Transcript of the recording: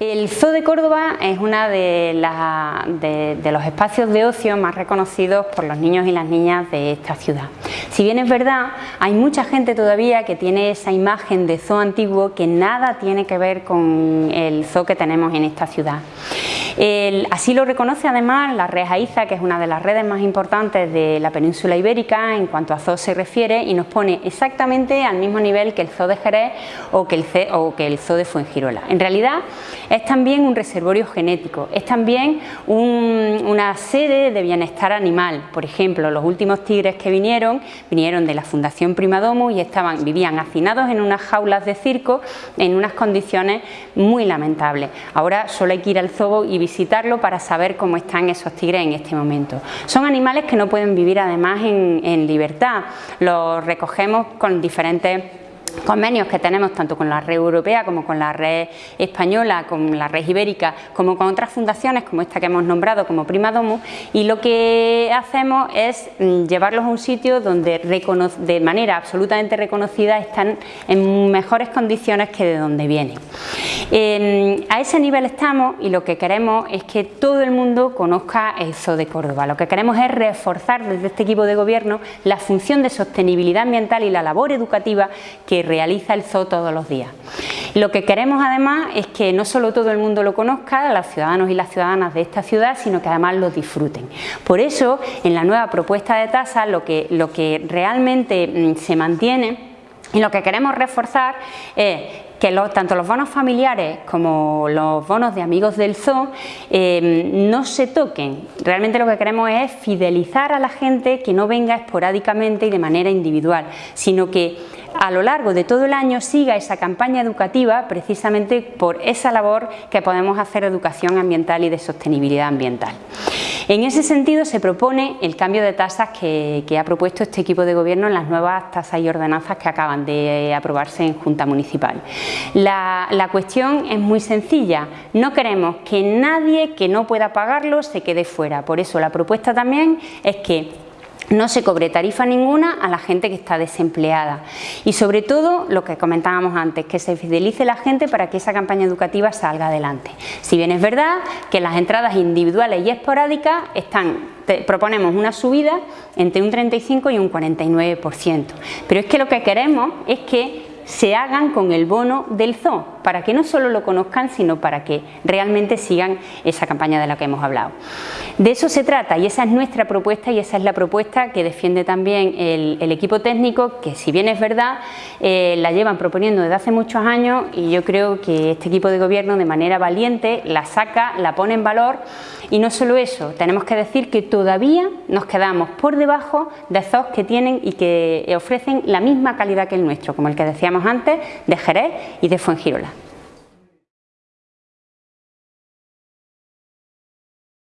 El Zoo de Córdoba es uno de, los espacios de ocio más reconocidos por los niños y las niñas de esta ciudad. Si bien es verdad, hay mucha gente todavía que tiene esa imagen de zoo antiguo que nada tiene que ver con el zoo que tenemos en esta ciudad así lo reconoce además la Red AIZA, que es una de las redes más importantes de la península ibérica en cuanto a zoo se refiere y nos pone exactamente al mismo nivel que el zoo de Jerez o que el, el zoo de Fuengirola. En realidad es también un reservorio genético, es también una sede de bienestar animal. Por ejemplo, los últimos tigres que vinieron, vinieron de la Fundación Primadomo y estaban, vivían hacinados en unas jaulas de circo en unas condiciones muy lamentables. Ahora solo hay que ir al zoo y visitarlo para saber cómo están esos tigres en este momento. Son animales que no pueden vivir además en, en libertad, los recogemos con diferentes convenios que tenemos tanto con la red europea como con la red española, con la red ibérica, como con otras fundaciones como esta que hemos nombrado como Prima Domus y lo que hacemos es mm, llevarlos a un sitio donde de manera absolutamente reconocida están en mejores condiciones que de donde vienen. a ese nivel estamos y lo que queremos es que todo el mundo conozca el Zoo de Córdoba. Lo que queremos es reforzar desde este equipo de gobierno la función de sostenibilidad ambiental y la labor educativa que realiza el zoo todos los días. Lo que queremos además es que no solo todo el mundo lo conozca, los ciudadanos y las ciudadanas de esta ciudad, sino que además lo disfruten. Por eso, en la nueva propuesta de tasa, lo que, lo que realmente mm, se mantiene y lo que queremos reforzar es que tanto los bonos familiares como los bonos de amigos del zoo eh, no se toquen. Realmente lo que queremos es fidelizar a la gente que no venga esporádicamente y de manera individual, sino que a lo largo de todo el año siga esa campaña educativa precisamente por esa labor que podemos hacer educación ambiental y de sostenibilidad ambiental. En ese sentido se propone el cambio de tasas que, ha propuesto este equipo de gobierno en las nuevas tasas y ordenanzas que acaban de aprobarse en Junta Municipal. La, cuestión es muy sencilla, no queremos que nadie que no pueda pagarlo se quede fuera, por eso la propuesta también es que no se cobre tarifa ninguna a la gente que está desempleada. Y sobre todo lo que comentábamos antes, que se fidelice la gente para que esa campaña educativa salga adelante. Si bien es verdad que las entradas individuales y esporádicas están proponemos una subida entre un 35 y un 49%, pero es que lo que queremos es que se hagan con el bono del zoo, para que no solo lo conozcan, sino para que realmente sigan esa campaña de la que hemos hablado. De eso se trata y esa es nuestra propuesta y esa es la propuesta que defiende también el, equipo técnico, que si bien es verdad, eh, la llevan proponiendo desde hace muchos años y yo creo que este equipo de gobierno de manera valiente la saca, la pone en valor y no solo eso, tenemos que decir que todavía nos quedamos por debajo de zoos que tienen y que ofrecen la misma calidad que el nuestro, como el que decíamos antes, de Jerez y de Fuengirola.